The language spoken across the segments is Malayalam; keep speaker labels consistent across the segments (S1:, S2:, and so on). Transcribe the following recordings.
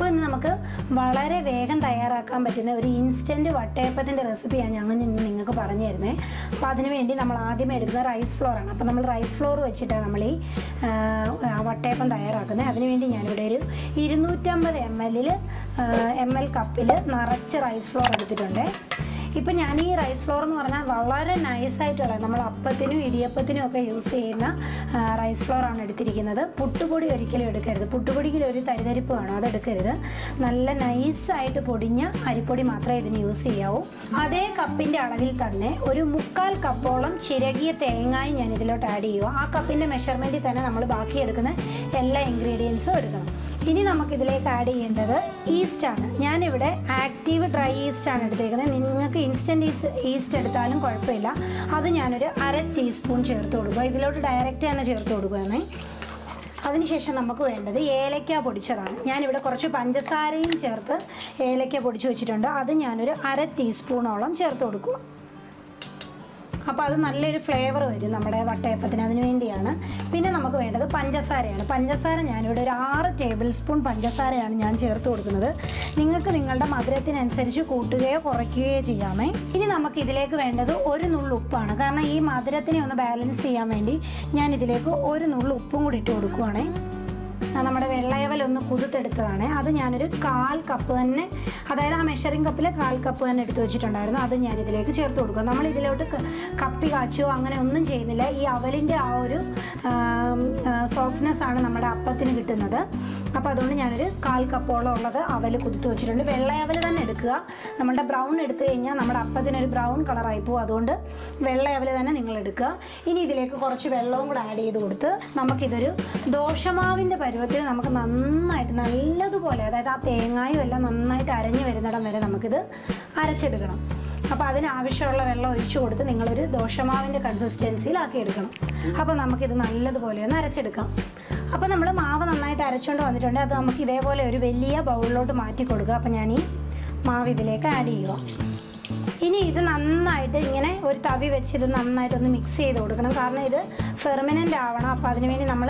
S1: അപ്പോൾ ഇന്ന് നമുക്ക് വളരെ വേഗം തയ്യാറാക്കാൻ പറ്റുന്ന ഒരു ഇൻസ്റ്റന്റ് വട്ടയപ്പത്തിന്റെ റെസിപ്പിയാണ് ഞങ്ങൾ നിങ്ങൾക്ക് പറഞ്ഞു തരുന്നത് അപ്പോൾ അതിന് വേണ്ടി നമ്മൾ ആദ്യം എടുക്കുന്നത് റൈസ് ഫ്ലോറാണ് അപ്പോൾ നമ്മൾ റൈസ് ഫ്ലോർ വെച്ചിട്ടാണ് നമ്മൾ ഈ വട്ടയപ്പം തയ്യാറാക്കുന്നത്. അതിനുവേണ്ടി ഞാനിവിടെ ഒരു ഇരുന്നൂറ്റമ്പത് എം എല്ലിൽ എം എൽ കപ്പിൽ നിറച്ച് റൈസ് ഫ്ലോർ എടുത്തിട്ടുണ്ട്. ഇപ്പം ഞാൻ ഈ റൈസ് ഫ്ലോർ എന്ന് പറഞ്ഞാൽ വളരെ നൈസായിട്ടുള്ള നമ്മൾ അപ്പത്തിനും ഇടിയപ്പത്തിനും ഒക്കെ യൂസ് ചെയ്യുന്ന റൈസ് ഫ്ലോർ ആണ് എടുത്തിരിക്കുന്നത്. പുട്ടുപൊടി ഒരിക്കലും എടുക്കരുത്. പുട്ടുപൊടിക്ക് ഒരു തരിതരിപ്പ് വേണം അതെടുക്കരുത് നല്ല നൈസായിട്ട് പൊടിഞ്ഞ അരിപ്പൊടി മാത്രമേ ഇതിന് യൂസ് ചെയ്യാവൂ. അതേ കപ്പിന്റെ അളവിൽ തന്നെ ഒരു മുക്കാൽ കപ്പോളം ചിരകിയ തേങ്ങായും ഞാൻ ഇതിലോട്ട് ആഡ് ചെയ്യുക ആ കപ്പിന്റെ മെഷർമെന്റിൽ തന്നെ നമ്മൾ ബാക്കി എടുക്കുന്ന എല്ലാ ഇൻഗ്രീഡിയൻസും എടുക്കണം. ഇനി നമുക്ക് ഇതിലേക്ക് ആഡ് ചെയ്യേണ്ടത് ഈസ്റ്റ് ഈസ്റ്റാണ് ഞാനിവിടെ ആക്റ്റീവ് ഡ്രൈ ഈസ്റ്റ് ആണ് എടുത്തേക്കുന്നത്. നിങ്ങൾക്ക് ഇൻസ്റ്റന്റ് ഈസ്റ്റ് ഈസ്റ്റ് എടുത്താലും കുഴപ്പമില്ല. അത് ഞാനൊരു അര ടീസ്പൂൺ ചേർത്ത് കൊടുക്കുക. ഇതിലോട്ട് ഡയറക്റ്റ് തന്നെ ചേർത്ത് കൊടുക്കുകയാണ്. അതിനുശേഷം നമുക്ക് വേണ്ടത് ഏലക്ക പൊടിച്ചതാണ്. ഞാനിവിടെ കുറച്ച് പഞ്ചസാരയും ചേർത്ത് ഏലക്ക പൊടിച്ച് വെച്ചിട്ടുണ്ട്. അത് ഞാനൊരു അര ടീസ്പൂണോളം ചേർത്ത് കൊടുക്കുക അപ്പോൾ അത് നല്ലൊരു ഫ്ലേവർ വരും നമ്മുടെ വട്ടയപ്പത്തിന് അതിന് വേണ്ടിയാണ്. പിന്നെ നമുക്ക് വേണ്ടത് പഞ്ചസാരയാണ്. പഞ്ചസാര ഞാനിവിടെ ഒരു ആറ് ടേബിൾ സ്പൂൺ പഞ്ചസാരയാണ് ഞാൻ ചേർത്ത് കൊടുക്കുന്നത്. നിങ്ങൾക്ക് നിങ്ങളുടെ മധുരത്തിനനുസരിച്ച് കൂട്ടുകയോ കുറയ്ക്കുകയോ ചെയ്യാമേ. ഇനി നമുക്ക് ഇതിലേക്ക് വേണ്ടത് ഒരു നുള്ളു ഉപ്പാണ്. കാരണം ഈ മധുരത്തിനെ ഒന്ന് ബാലൻസ് ചെയ്യാൻ വേണ്ടി ഞാൻ ഇതിലേക്ക് ഒരു നുള്ളു ഉപ്പും കൂടി ഇട്ട് കൊടുക്കുവാണേ. നമ്മുടെ വെള്ളയവൽ ഒന്ന് കുതിർത്തെടുത്തതാണ്. അത് ഞാനൊരു കാൽ കപ്പ് തന്നെ അതായത് ആ മെഷറിംഗ് കപ്പിൽ കാൽ കപ്പ് തന്നെ എടുത്ത് വെച്ചിട്ടുണ്ടായിരുന്നു. അത് ഞാൻ ഇതിലേക്ക് ചേർത്ത് കൊടുക്കുക നമ്മൾ ഇതിലോട്ട് കപ്പി കാച്ചോ അങ്ങനെ ഒന്നും ചെയ്യുന്നില്ല. ഈ അവലിന്റെ ആ ഒരു സോഫ്റ്റ്നെസ് ആണ് നമ്മുടെ അപ്പത്തിന് കിട്ടുന്നത്. അപ്പോൾ അതുകൊണ്ട് ഞാനൊരു കാൽ കപ്പോളം ഉള്ളത് അവൽ കുതിർത്ത് വെച്ചിട്ടുണ്ട്. വെള്ളയവൽ തന്നെ എടുക്കുക. നമ്മുടെ ബ്രൗൺ എടുത്തു കഴിഞ്ഞാൽ നമ്മുടെ അപ്പത്തിനൊരു ബ്രൗൺ കളറായി പോകും. അതുകൊണ്ട് വെള്ളയവൽ തന്നെ നിങ്ങൾ എടുക്കുക. ഇനി ഇതിലേക്ക് കുറച്ച് വെള്ളവും കൂടെ ആഡ് ചെയ്ത് കൊടുത്ത് നമുക്കിതൊരു ദോശമാവിന്റെ പരുവത്തിൽ നമുക്ക് നന്നായിട്ട് നല്ലതുപോലെ അതായത് ആ തേങ്ങായും എല്ലാം നന്നായിട്ട് അരഞ്ഞു വരുന്നിടം വരെ നമുക്കിത് അരച്ചെടുക്കണം. അപ്പോൾ അതിനാവശ്യമുള്ള വെള്ളം ഒഴിച്ചു കൊടുത്ത് നിങ്ങളൊരു ദോശമാവിന്റെ കൺസിസ്റ്റൻസിയിലാക്കി എടുക്കണം. അപ്പോൾ നമുക്കിത് നല്ലതുപോലെ ഒന്ന് അരച്ചെടുക്കാം. അപ്പോൾ നമ്മൾ മാവ് നന്നായിട്ട് അരച്ചുകൊണ്ട് വന്നിട്ടുണ്ട്. അത് നമുക്ക് ഇതേപോലെ ഒരു വലിയ ബൗളിലോട്ട് മാറ്റി കൊടുക്കുക അപ്പോൾ ഞാൻ ഈ മാവ് ഇതിലേക്ക് ആഡ് ചെയ്യുക ഇനി ഇത് നന്നായിട്ട് ഇങ്ങനെ ഒരു തവി വെച്ച് ഇത് നന്നായിട്ടൊന്ന് മിക്സ് ചെയ്ത് കൊടുക്കണം. കാരണം ഇത് ഫെർമിനന്റ് ആവണം. അപ്പോൾ അതിനുവേണ്ടി നമ്മൾ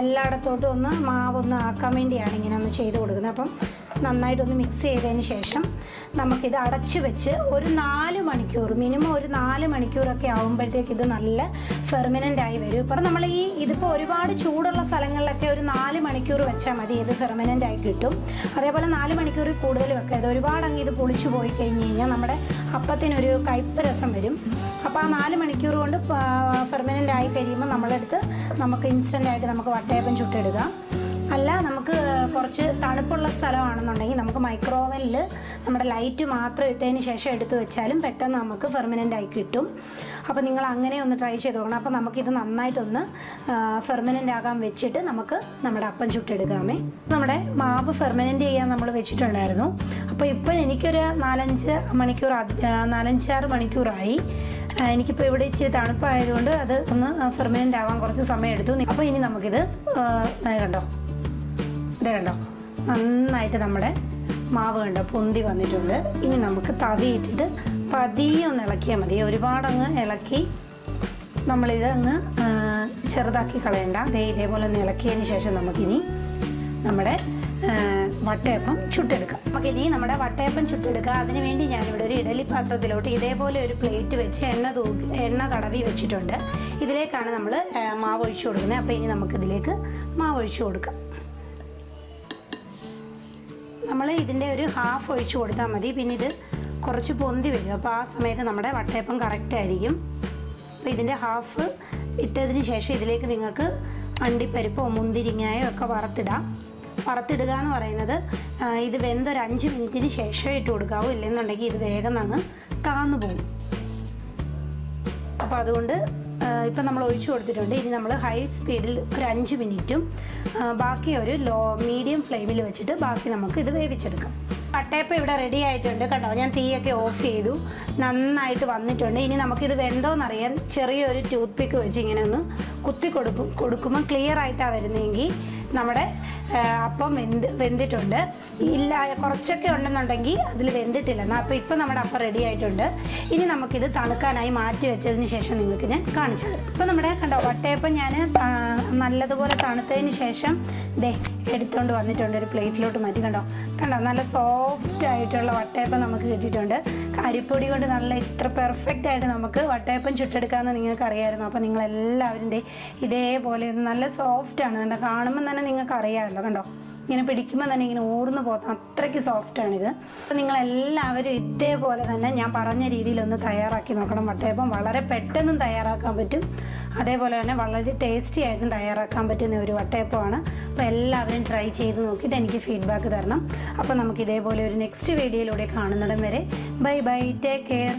S1: എല്ലായിടത്തോട്ടും ഒന്ന് മാവൊന്ന് ആക്കാൻ വേണ്ടിയാണ് ഇങ്ങനെ ഒന്ന് ചെയ്ത് കൊടുക്കുന്നത്. അപ്പം നന്നായിട്ടൊന്ന് മിക്സ് ചെയ്തതിന് ശേഷം നമുക്കിത് അടച്ച് വെച്ച് ഒരു നാല് മണിക്കൂർ മിനിമം ഒരു നാല് മണിക്കൂറൊക്കെ ആകുമ്പോഴത്തേക്ക് ഇത് നല്ല ഫെർമിനന്റ് ആയി വരും. ഇപ്പം നമ്മൾ ഈ ഇതിപ്പോൾ ഒരുപാട് ചൂടുള്ള സ്ഥലങ്ങളിലൊക്കെ ഒരു നാല് മണിക്കൂർ വെച്ചാൽ മതി ഇത് ഫെർമിനന്റ് ആയി കിട്ടും. അതേപോലെ നാല് മണിക്കൂറിൽ കൂടുതൽ വെക്കരുത്. ഒരുപാട് അങ്ങ് ഇത് പൊളിച്ചു പോയി കഴിഞ്ഞ് കഴിഞ്ഞാൽ നമ്മുടെ അപ്പത്തിനൊരു കയ്പ്പ് രസം വരും. അപ്പോൾ ആ നാല് മണിക്കൂർ കൊണ്ട് ഫെർമിനന്റ് ആയി കഴിയുമ്പോൾ നമ്മളെടുത്ത് നമുക്ക് ഇൻസ്റ്റന്റ് ആയിട്ട് നമുക്ക് വട്ടയപ്പം ചുട്ടെടുക്കാം. അല്ല നമുക്ക് കുറച്ച് തണുപ്പുള്ള സ്ഥലമാണെന്നുണ്ടെങ്കിൽ നമുക്ക് മൈക്രോവനിൽ നമ്മുടെ ലൈറ്റ് മാത്രം ഇട്ടതിന് ശേഷം എടുത്ത് വെച്ചാലും പെട്ടെന്ന് നമുക്ക് ഫെർമിനന്റ് ആയി കിട്ടും. അപ്പോൾ നിങ്ങൾ അങ്ങനെ ഒന്ന് ട്രൈ ചെയ്ത് നോക്കണം. അപ്പോൾ നമുക്കിത് നന്നായിട്ടൊന്ന് ഫെർമനന്റ് ആകാൻ വെച്ചിട്ട് നമുക്ക് നമ്മുടെ അപ്പം ചുട്ടെടുക്കാമേ. നമ്മുടെ മാവ് ഫെർമനന്റ് ചെയ്യാൻ നമ്മൾ വെച്ചിട്ടുണ്ടായിരുന്നു. അപ്പോൾ ഇപ്പോൾ എനിക്കൊരു നാലഞ്ച് മണിക്കൂർ നാലഞ്ചാറ് മണിക്കൂറായി. എനിക്കിപ്പോൾ ഇവിടെ ഇച്ചിരി തണുപ്പായതുകൊണ്ട് അത് ഒന്ന് ഫെർമനന്റ് ആവാൻ കുറച്ച് സമയം എടുത്തു അപ്പോൾ ഇനി നമുക്കിത് കണ്ടോ? ഇതേ കണ്ടോ? നന്നായിട്ട് നമ്മുടെ മാവ് കണ്ടോ? പൊന്തി വന്നിട്ടുണ്ട്. ഇനി നമുക്ക് തവി ഇട്ടിട്ട് പതിയെ ഒന്ന് ഇളക്കിയാൽ മതി. ഒരുപാടങ്ങ് ഇളക്കി നമ്മളിത് അങ്ങ് ചെറുതാക്കി കളയണ്ട. അതേ ഇതേപോലെ ഒന്ന് ഇളക്കിയതിന് ശേഷം നമുക്കിനി നമ്മുടെ വട്ടയപ്പം ചുട്ടെടുക്കാം. നമുക്കിനി നമ്മുടെ വട്ടയപ്പം ചുട്ടെടുക്കുക അതിന് വേണ്ടി ഞാനിവിടെ ഒരു ഇഡലി പാത്രത്തിലോട്ട് ഇതേപോലെ ഒരു പ്ലേറ്റ് വെച്ച് എണ്ണ തൂക്കി എണ്ണ തടവി വെച്ചിട്ടുണ്ട്. ഇതിലേക്കാണ് നമ്മൾ മാവ് ഒഴിച്ചു കൊടുക്കുന്നത്. അപ്പോൾ ഇനി നമുക്കിതിലേക്ക് മാവ് ഒഴിച്ചു കൊടുക്കാം. നമ്മൾ ഇതിന്റെ ഒരു ഹാഫ് ഒഴിച്ച് കൊടുത്താൽ മതി. പിന്നെ ഇത് കുറച്ച് പൊന്തി വരും. അപ്പോൾ ആ സമയത്ത് നമ്മുടെ വട്ടയപ്പം കറക്റ്റ് ആയിരിക്കും. അപ്പോൾ ഇതിന്റെ ഹാഫ് ഇട്ടതിന് ശേഷം ഇതിലേക്ക് നിങ്ങൾക്ക് അണ്ടിപ്പരിപ്പോ മുന്തിരിങ്ങയോ ഒക്കെ വറുത്തിടാം. വറുത്തിടുക എന്ന് പറയുന്നത് ഇത് വെന്തൊരു അഞ്ച് മിനിറ്റിന് ശേഷം ഇട്ട് കൊടുക്കാവൂ. ഇല്ലെന്നുണ്ടെങ്കിൽ ഇത് വേഗം അങ്ങ് താന്നു പോകും. അപ്പോൾ അതുകൊണ്ട് ഇപ്പം നമ്മൾ ഒഴിച്ചു കൊടുത്തിട്ടുണ്ട്. ഇനി നമ്മൾ ഹൈ സ്പീഡിൽ ഒരു അഞ്ച് മിനിറ്റും ബാക്കി ഒരു ലോ മീഡിയം ഫ്ലെയിമിൽ വെച്ചിട്ട് ബാക്കി നമുക്ക് ഇത് വേവിച്ചെടുക്കാം. പട്ടയപ്പ ഇവിടെ റെഡി ആയിട്ടുണ്ട് കണ്ടോ? ഞാൻ തീയൊക്കെ ഓഫ് ചെയ്തു. നന്നായിട്ട് വന്നിട്ടുണ്ട്. ഇനി നമുക്കിത് വെന്തോന്നറിയാൻ ചെറിയൊരു ടൂത്ത് പിക്ക് വെച്ച് ഇങ്ങനെ ഒന്ന് കുത്തി കൊടുക്കും കൊടുക്കുമ്പോൾ ക്ലിയർ ആയിട്ടാണ് വരുന്നതെങ്കിൽ നമ്മുടെ അപ്പം വെന്ത് വെന്തിട്ടുണ്ട്. ഇല്ല കുറച്ചൊക്കെ ഉണ്ടെന്നുണ്ടെങ്കിൽ അതിൽ വെന്തിട്ടില്ല. അപ്പോൾ ഇപ്പം നമ്മുടെ അപ്പം റെഡി ആയിട്ടുണ്ട്. ഇനി നമുക്കിത് തണുക്കാനായി മാറ്റി വെച്ചതിന് ശേഷം നിങ്ങൾക്ക് ഞാൻ കാണിച്ചു തരാം. ഇപ്പം നമ്മുടെ കണ്ടോ വട്ടയപ്പം ഞാൻ നല്ലതുപോലെ തണുത്തതിന് ശേഷം ദേ എടുത്തുകൊണ്ട് വന്നിട്ടുണ്ട് ഒരു പ്ലേറ്റിലോട്ട് മാറ്റി. കണ്ടോ? കണ്ടോ? നല്ല സോഫ്റ്റ് ആയിട്ടുള്ള വട്ടയപ്പം നമുക്ക് കിട്ടിയിട്ടുണ്ട്. അരിപ്പൊടി കൊണ്ട് നല്ല ഇത്ര പെർഫെക്റ്റ് ആയിട്ട് നമുക്ക് വട്ടയപ്പം ചുട്ടെടുക്കാമെന്ന് നിങ്ങൾക്ക് അറിയാമായിരുന്നു അപ്പോൾ നിങ്ങളെല്ലാവരും ഇതേപോലെ നല്ല സോഫ്റ്റ് ആണ്. കണ്ടോ? കാണുമ്പോൾ തന്നെ നിങ്ങൾക്ക് അറിയാമല്ലോ കണ്ടോ? ഇങ്ങനെ പിടിക്കുമ്പോൾ തന്നെ ഇങ്ങനെ ഊർന്നു പോകുന്ന അത്രയ്ക്ക് സോഫ്റ്റാണിത് അപ്പോൾ നിങ്ങളെല്ലാവരും ഇതേപോലെ തന്നെ ഞാൻ പറഞ്ഞ രീതിയിലൊന്ന് തയ്യാറാക്കി നോക്കണം. വട്ടയപ്പം വളരെ പെട്ടെന്നും തയ്യാറാക്കാൻ പറ്റും. അതേപോലെ തന്നെ വളരെ ടേസ്റ്റി ആയിട്ടും തയ്യാറാക്കാൻ പറ്റുന്ന ഒരു വട്ടയപ്പമാണ്. അപ്പോൾ എല്ലാവരും ട്രൈ ചെയ്ത് നോക്കിയിട്ട് എനിക്ക് ഫീഡ്ബാക്ക് തരണം. അപ്പോൾ നമുക്ക് ഇതേപോലെ ഒരു നെക്സ്റ്റ് വീഡിയോയിലൂടെ കാണുന്നിടം വരെ. Bye bye take care